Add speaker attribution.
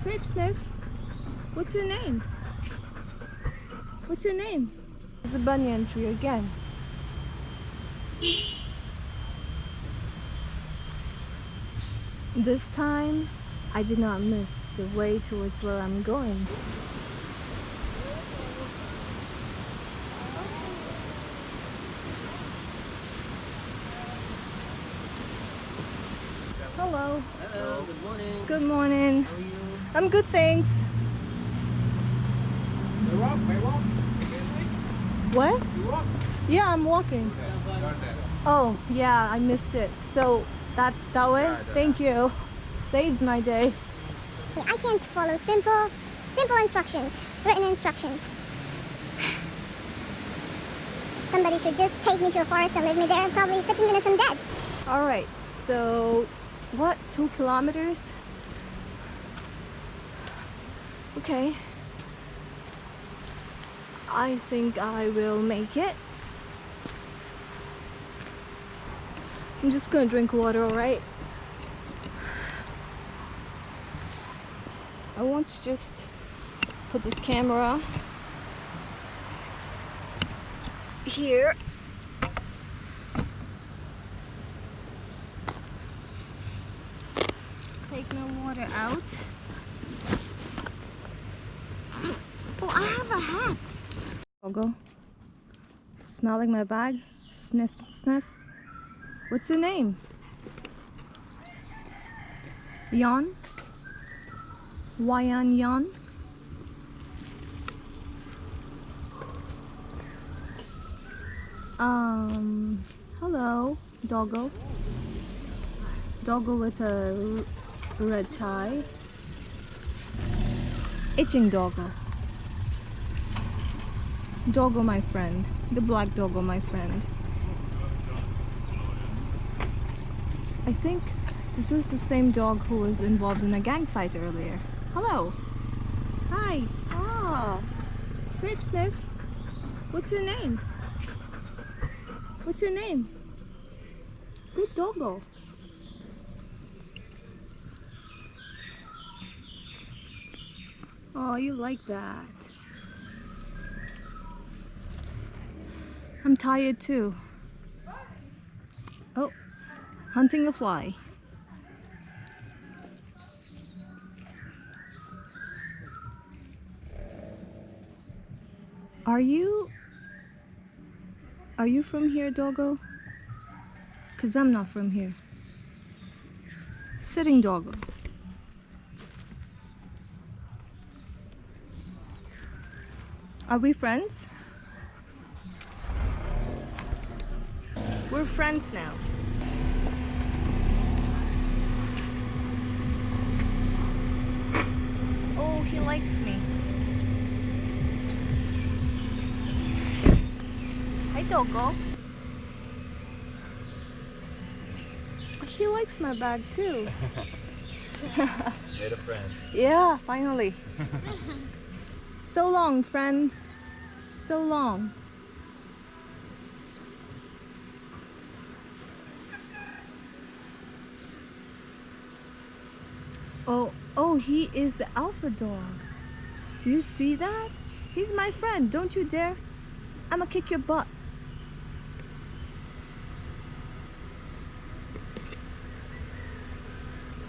Speaker 1: Sniff, sniff. What's your name? What's your name? It's a banyan tree again. This time, I did not miss the way towards where I'm going. Hello.
Speaker 2: Hello, good morning.
Speaker 1: Good morning.
Speaker 2: How?
Speaker 1: I'm good, thanks.
Speaker 3: You walk, may walk.
Speaker 1: What?
Speaker 3: You walk.
Speaker 1: Yeah, I'm walking. Oh, yeah, I missed it. So that that way? Thank you. Saved my day.
Speaker 4: I can't follow simple, simple instructions, written instructions. Somebody should just take me to a forest and leave me there. Probably 15 minutes I'm dead.
Speaker 1: All right. So, what? Two kilometers? Okay. I think I will make it. I'm just gonna drink water, alright? I want to just put this camera here. Take my water out. Oh, I have a hat. Go. Smelling my bag. Sniff, sniff. What's your name? Yon? Wayan Yon? Um, hello, doggo. Doggo with a red tie. Itching doggo. Doggo, my friend. The black doggo, my friend. I think this was the same dog who was involved in a gang fight earlier. Hello. Hi. Ah. Sniff, sniff. What's your name? What's your name? Good doggo. Oh, you like that. I'm tired too. Oh, hunting a fly. Are you Are you from here, doggo? Cuz I'm not from here. Sitting doggo. Are we friends? We're friends now. Oh, he likes me. Hi, doggo. He likes my bag too.
Speaker 3: Made a friend.
Speaker 1: Yeah, finally. so long, friend. So long. Oh, oh, he is the alpha dog. Do you see that? He's my friend. Don't you dare. I'ma kick your butt.